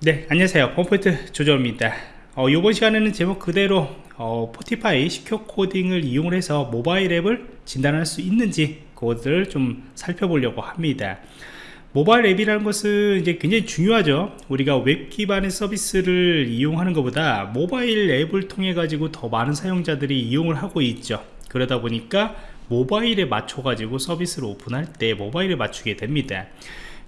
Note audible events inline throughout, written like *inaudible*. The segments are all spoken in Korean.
네 안녕하세요. 펌포인트 조정원입니다. 어, 이번 시간에는 제목 그대로 어, Fortify secure 코딩을 이용 해서 모바일 앱을 진단할 수 있는지 그것을 좀 살펴보려고 합니다. 모바일 앱이라는 것은 이제 굉장히 중요하죠. 우리가 웹 기반의 서비스를 이용하는 것보다 모바일 앱을 통해 가지고 더 많은 사용자들이 이용을 하고 있죠. 그러다 보니까 모바일에 맞춰 가지고 서비스를 오픈할 때 모바일에 맞추게 됩니다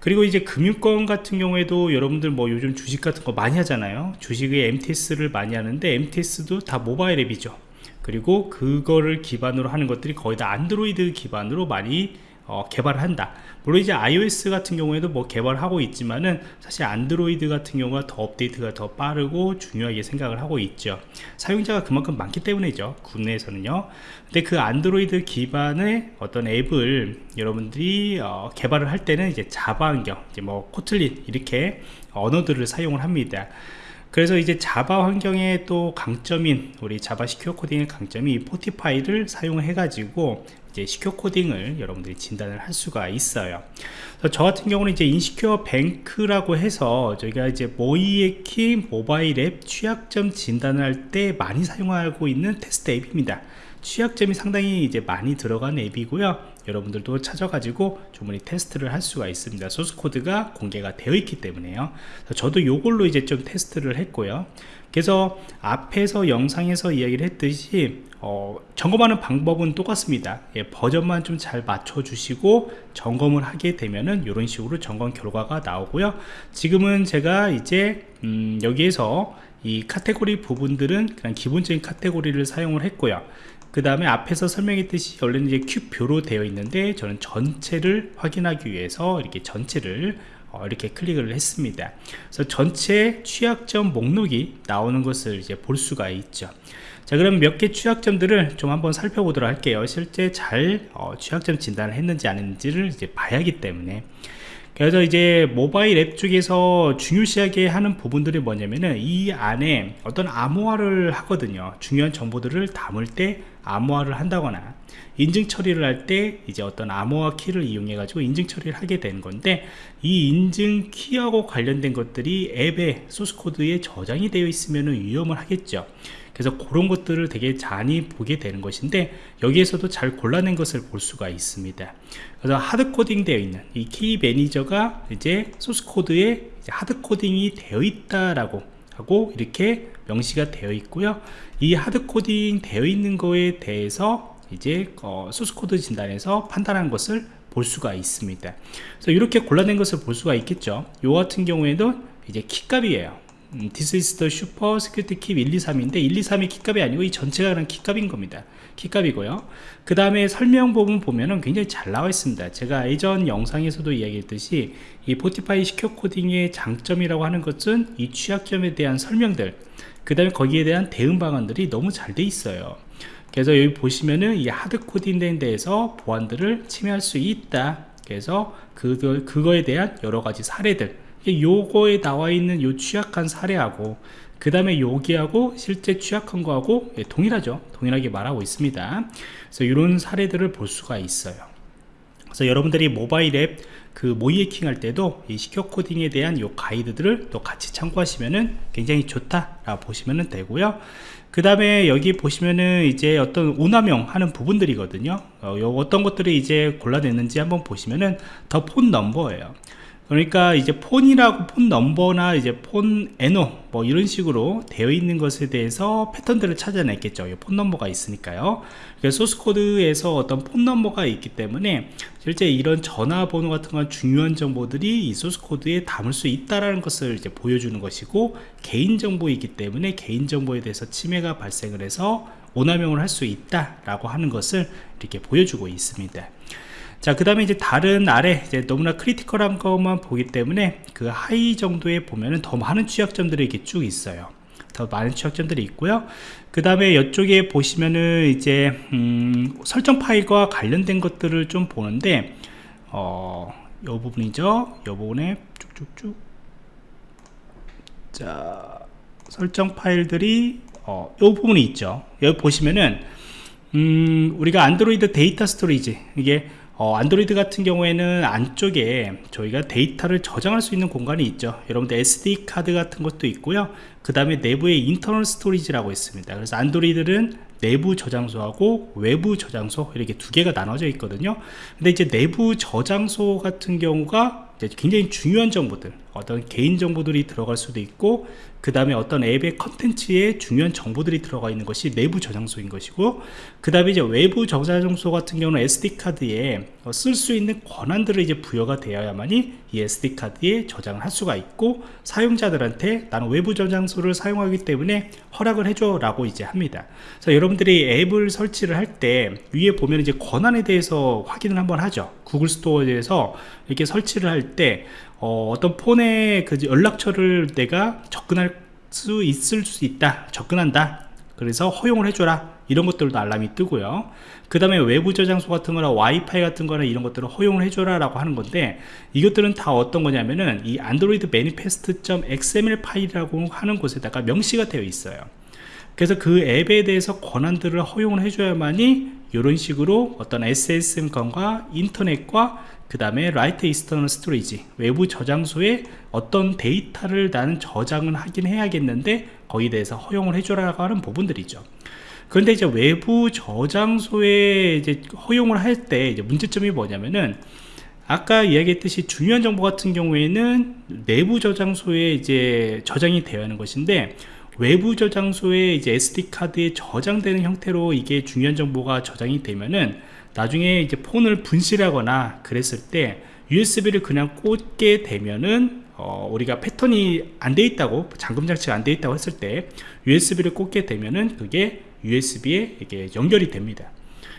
그리고 이제 금융권 같은 경우에도 여러분들 뭐 요즘 주식 같은 거 많이 하잖아요. 주식의 MTS를 많이 하는데 MTS도 다 모바일 앱이죠. 그리고 그거를 기반으로 하는 것들이 거의 다 안드로이드 기반으로 많이 어, 개발을 한다. 물론 이제 iOS 같은 경우에도 뭐 개발하고 있지만은 사실 안드로이드 같은 경우가 더 업데이트가 더 빠르고 중요하게 생각을 하고 있죠. 사용자가 그만큼 많기 때문이죠 국내에서는요. 근데 그 안드로이드 기반의 어떤 앱을 여러분들이 어, 개발을 할 때는 이제 자바 환경 이제 뭐 코틀린 이렇게 언어들을 사용을 합니다. 그래서 이제 Java 환경의 또 강점인 우리 Java secure 코딩의 강점이 Fortify를 사용해 가지고 이제 secure 코딩을 여러분들이 진단을 할 수가 있어요. 저 같은 경우는 이제 InsecureBank라고 해서 저희가 이제 모이에키 모바일 앱 취약점 진단을 할 때 많이 사용하고 있는 테스트 앱입니다. 취약점이 상당히 이제 많이 들어간 앱이고요. 여러분들도 찾아가지고 주문이 테스트를 할 수가 있습니다. 소스 코드가 공개가 되어 있기 때문에요. 저도 요걸로 이제 좀 테스트를 했고요 그래서 앞에서 영상에서 이야기를 했듯이 어, 점검하는 방법은 똑같습니다. 예, 버전만 좀 잘 맞춰 주시고 점검을 하게 되면은 이런 식으로 점검 결과가 나오고요. 지금은 제가 이제 음, 여기에서 이 카테고리 부분들은 그냥 기본적인 카테고리를 사용을 했고요. 그 다음에 앞에서 설명했듯이 원래는 이제 큐표로 되어 있는데 저는 전체를 확인하기 위해서 이렇게 전체를 어, 이렇게 클릭을 했습니다. 그래서 전체 취약점 목록이 나오는 것을 이제 볼 수가 있죠. 자 그럼 몇 개 취약점들을 좀 한번 살펴보도록 할게요. 실제 잘 어, 취약점 진단을 했는지 아닌지를 이제 봐야 하기 때문에 그래서 이제 모바일 앱 쪽에서 중요시하게 하는 부분들이 뭐냐면은 이 안에 어떤 암호화를 하거든요. 중요한 정보들을 담을 때 암호화를 한다거나 인증 처리를 할 때 이제 어떤 암호화 키를 이용해 가지고 인증 처리를 하게 되는 건데 이 인증 키하고 관련된 것들이 앱에 소스 코드에 저장이 되어 있으면 위험을 하겠죠 그래서 그런 것들을 되게 많이 보게 되는 것인데 여기에서도 잘 골라낸 것을 볼 수가 있습니다. 그래서 hardcoding 되어 있는 이 key manager가 이제 소스코드에 hardcoding이 되어 있다라고 하고 이렇게 명시가 되어 있고요. 이 hardcoding 되어 있는 거에 대해서 이제 어, 소스코드 진단에서 판단한 것을 볼 수가 있습니다. 그래서 이렇게 골라낸 것을 볼 수가 있겠죠. 요 같은 경우에도 이제 키값이에요 음, This is the super security key 123인데 123이 키값이 아니고 이 전체가 그냥 키값인 겁니다. 키값이고요. 그 다음에 설명 부분 보면은 굉장히 잘 나와 있습니다. 제가 예전 영상에서도 이야기했듯이 이 포티파이 시큐어 코딩의 장점이라고 하는 것은 이 취약점에 대한 설명들 그 다음에 거기에 대한 대응 방안들이 너무 잘 돼 있어요. 그래서 여기 보시면은 이 하드 코딩된 데에서 보안들을 침해할 수 있다. 그래서 그거, 그거에 대한 여러 가지 사례들 요거에 나와 있는 요 취약한 사례하고 그 다음에 여기하고 실제 취약한 거하고 예, 동일하죠. 동일하게 말하고 있습니다. 그래서 이런 사례들을 볼 수가 있어요. 그래서 여러분들이 모바일 앱 그 모의 해킹 할 때도 이 시큐어 코딩에 대한 요 가이드들을 또 같이 참고하시면은 굉장히 좋다 라고 보시면 되고요. 그 다음에 여기 보시면은 이제 어떤 오남용 하는 부분들이거든요. 어, 어떤 것들이 이제 골라냈는지 한번 보시면은 the phone number예요 그러니까 이제 phone이라고 phone number나 이제 phone NO 뭐 이런 식으로 되어 있는 것에 대해서 패턴들을 찾아냈겠죠. phone number가 있으니까요. 그래서 소스 코드에서 어떤 phone number가 있기 때문에 실제 이런 전화번호 같은 건 중요한 정보들이 이 소스 코드에 담을 수 있다라는 것을 이제 보여주는 것이고 개인정보이기 때문에 개인정보에 대해서 침해가 발생을 해서 오남용을 할 수 있다라고 하는 것을 이렇게 보여주고 있습니다 자, 그 다음에 이제 다른 아래 이제 너무나 critical한 것만 보기 때문에 그 high 정도에 보면은 더 많은 취약점들이 이렇게 쭉 있어요. 더 많은 취약점들이 있고요. 그 다음에 이쪽에 보시면은 이제 음, 설정 파일과 관련된 것들을 좀 보는데 어, 요 부분이죠. 요 부분에 쭉쭉쭉 자, 설정 파일들이 어, 요 부분이 있죠. 여기 보시면은 음, 우리가 안드로이드 data storage 이게 어, 안드로이드 같은 경우에는 안쪽에 저희가 데이터를 저장할 수 있는 공간이 있죠. 여러분들 SD 카드 같은 것도 있고요. 그 다음에 내부에 internal storage라고 있습니다. 그래서 안드로이드는 내부 저장소하고 외부 저장소 이렇게 두 개가 나눠져 있거든요. 근데 이제 내부 저장소 같은 경우가 굉장히 중요한 정보들 어떤 개인 정보들이 들어갈 수도 있고 그 다음에 어떤 앱의 컨텐츠에 중요한 정보들이 들어가 있는 것이 내부 저장소인 것이고 그 다음에 이제 외부 저장소 같은 경우는 SD카드에 쓸 수 있는 권한들을 이제 부여가 되어야만이 이 SD카드에 저장을 할 수가 있고 사용자들한테 나는 외부 저장소를 사용하기 때문에 허락을 해줘 라고 이제 합니다. 그래서 여러분들이 앱을 설치를 할 때 위에 보면 이제 권한에 대해서 확인을 한번 하죠. 구글 스토어에서 이렇게 설치를 할때 어, 떤 폰에 그 연락처를 내가 접근할 수 있을 수 있다 접근한다. 그래서 허용을 해줘라. 이런 것들도 알람이 뜨고요. 그 다음에 외부 저장소 같은 거나 와이파이 같은 거나 이런 것들을 허용을 해줘라 라고 하는 건데 이것들은 다 어떤 거냐면은 이 AndroidManifest.xml 파일이라고 하는 곳에다가 명시가 되어 있어요 그래서 그 앱에 대해서 권한들을 허용을 해줘야만이 이런 식으로 어떤 SMS과 인터넷과 그 다음에 write external storage 외부 저장소에 어떤 데이터를 나는 저장을 하긴 해야겠는데 거기에 대해서 허용을 해줘라고 하는 부분들이죠. 그런데 이제 외부 저장소에 이제 허용을 할 때 이제 문제점이 뭐냐면은 아까 이야기했듯이 중요한 정보 같은 경우에는 내부 저장소에 이제 저장이 되어야 하는 것인데 외부 저장소에 이제 SD 카드에 저장되는 형태로 이게 중요한 정보가 저장이 되면은 나중에 이제 폰을 분실하거나 그랬을 때 USB를 그냥 꽂게 되면은 어, 우리가 패턴이 안 돼 있다고 잠금 장치가 안 돼 있다고 했을 때 USB를 꽂게 되면은 그게 USB에 이게 연결이 됩니다.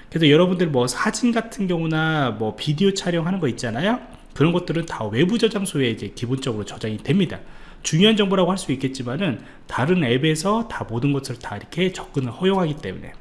그래서 여러분들 뭐 사진 같은 경우나 뭐 비디오 촬영하는 거 있잖아요? 그런 것들은 다 외부 저장소에 이제 기본적으로 저장이 됩니다 중요한 정보라고 할 수 있겠지만은 다른 앱에서 다 모든 것을 다 이렇게 접근을 허용하기 때문에.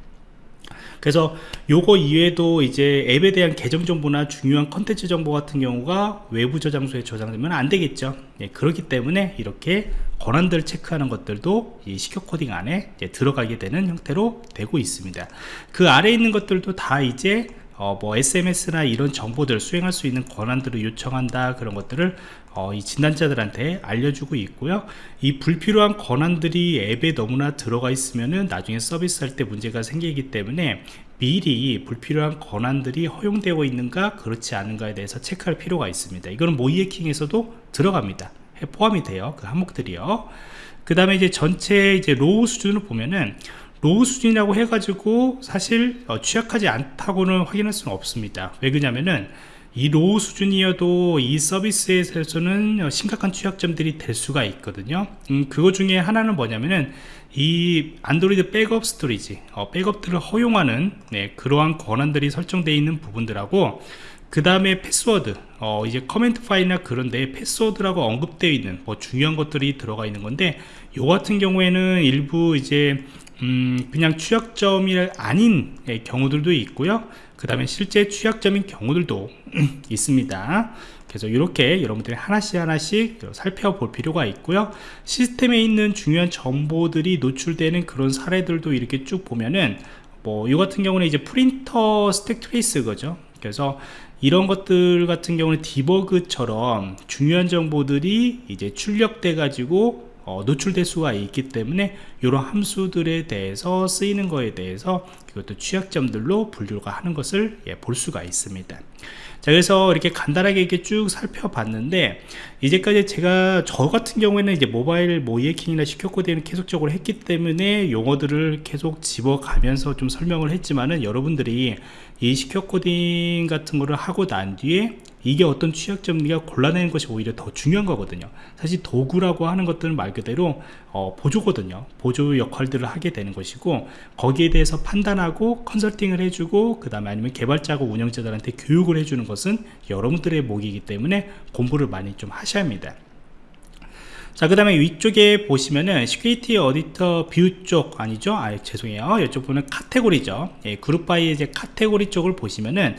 그래서 요거 이외에도 이제 앱에 대한 계정 정보나 중요한 컨텐츠 정보 같은 경우가 외부 저장소에 저장되면 안 되겠죠. 예, 그렇기 때문에 이렇게 권한들 체크하는 것들도 이 시큐 코딩 안에 들어가게 되는 형태로 되고 있습니다. 그 아래 있는 것들도 다 이제 어, 뭐 SMS나 이런 정보들 수행할 수 있는 권한들을 요청한다 그런 것들을 어, 이 진단자들한테 알려주고 있고요. 이 불필요한 권한들이 앱에 너무나 들어가 있으면은 나중에 서비스할 때 문제가 생기기 때문에 미리 불필요한 권한들이 허용되고 있는가 그렇지 않은가에 대해서 체크할 필요가 있습니다. 이거는 모의해킹에서도 들어갑니다. 포함이 돼요. 그 항목들이요. 그 다음에 이제 전체 이제 low 수준을 보면은 low 수준이라고 해가지고 사실 어, 취약하지 않다고는 확인할 수는 없습니다. 왜 그러냐면은 이 low 수준이어도 이 서비스에서는 심각한 취약점들이 될 수가 있거든요. 음, 그거 중에 하나는 뭐냐면은 이 안드로이드 백업 storage 어, 백업들을 허용하는 네, 그러한 권한들이 설정되어 있는 부분들하고 그 다음에 패스워드 어, 이제 커멘트 파일이나 그런데 패스워드라고 언급되어 있는 뭐 중요한 것들이 들어가 있는 건데 요 같은 경우에는 일부 이제 음, 그냥 취약점이 아닌 예, 경우들도 있고요. 그 다음에 실제 취약점인 경우들도 *clears throat* 있습니다. 그래서 이렇게 여러분들이 하나씩 하나씩 살펴볼 필요가 있고요. 시스템에 있는 중요한 정보들이 노출되는 그런 사례들도 이렇게 쭉 보면은 뭐 이 같은 경우는 이제 print stack trace 거죠. 그래서 이런 것들 같은 경우는 디버그처럼 중요한 정보들이 이제 출력돼 가지고 어, 노출될 수가 있기 때문에 이런 함수들에 대해서 쓰이는 거에 대해서 이것도 취약점들로 분류가 하는 것을 예, 볼 수가 있습니다. 자 그래서 이렇게 간단하게 이렇게 쭉 살펴봤는데 이제까지 제가 저 같은 경우에는 이제 모바일 모이해킹이나 시큐 코딩을 계속적으로 했기 때문에 용어들을 계속 집어가면서 좀 설명을 했지만은 여러분들이 이 시큐 코딩 같은 거를 하고 난 뒤에 이게 어떤 취약점인가 골라내는 것이 오히려 더 중요한 거거든요 사실 도구라고 하는 것들은 말 그대로 어, 보조거든요 보조 역할들을 하게 되는 것이고 거기에 대해서 판단하고 컨설팅을 해주고 그 다음에 아니면 개발자고 운영자들한테 교육을 해주는 것은 여러분들의 몫이기 때문에 공부를 많이 좀 하셔야 합니다 자, 그 다음에 위쪽에 보시면은 security auditor view 쪽 아니죠? 아, 죄송해요. 이쪽 보면 카테고리죠. 예, group by 이제 카테고리 쪽을 보시면은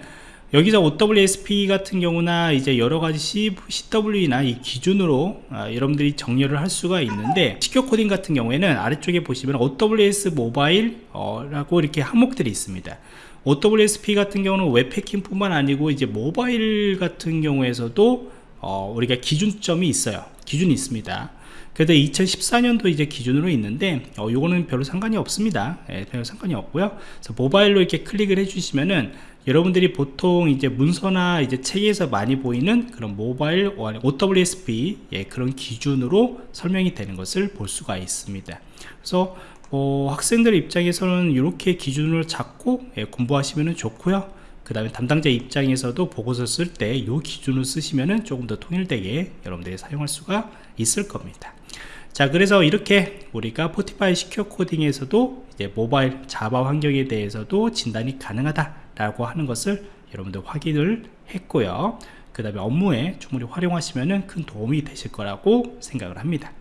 여기서 OWASP 같은 경우나 이제 여러가지 CWE나 이 기준으로 아, 여러분들이 정렬을 할 수가 있는데 secure 코딩 같은 경우에는 아래쪽에 보시면 OWASP 모바일 어, 라고 이렇게 항목들이 있습니다. OWSP 같은 경우는 웹패킹 뿐만 아니고 이제 모바일 같은 경우에서도 어, 우리가 기준점이 있어요. 기준이 있습니다. 그래도 2014년도 이제 기준으로 있는데 어, 요거는 별로 상관이 없습니다. 예, 별로 상관이 없고요. 그래서 모바일로 이렇게 클릭을 해 주시면은 여러분들이 보통 이제 문서나 이제 책에서 많이 보이는 그런 모바일 OWSP 예, 그런 기준으로 설명이 되는 것을 볼 수가 있습니다. 그래서 어, 학생들 입장에서는 이렇게 기준을 잡고 예, 공부하시면 좋고요. 그 다음에 담당자 입장에서도 보고서 쓸 때 이 기준을 쓰시면 조금 더 통일되게 여러분들이 사용할 수가 있을 겁니다. 자 그래서 이렇게 우리가 포티파이 시큐어 코딩에서도 이제 모바일 자바 환경에 대해서도 진단이 가능하다 라고 하는 것을 여러분들 확인을 했고요. 그 다음에 업무에 충분히 활용하시면 큰 도움이 되실 거라고 생각을 합니다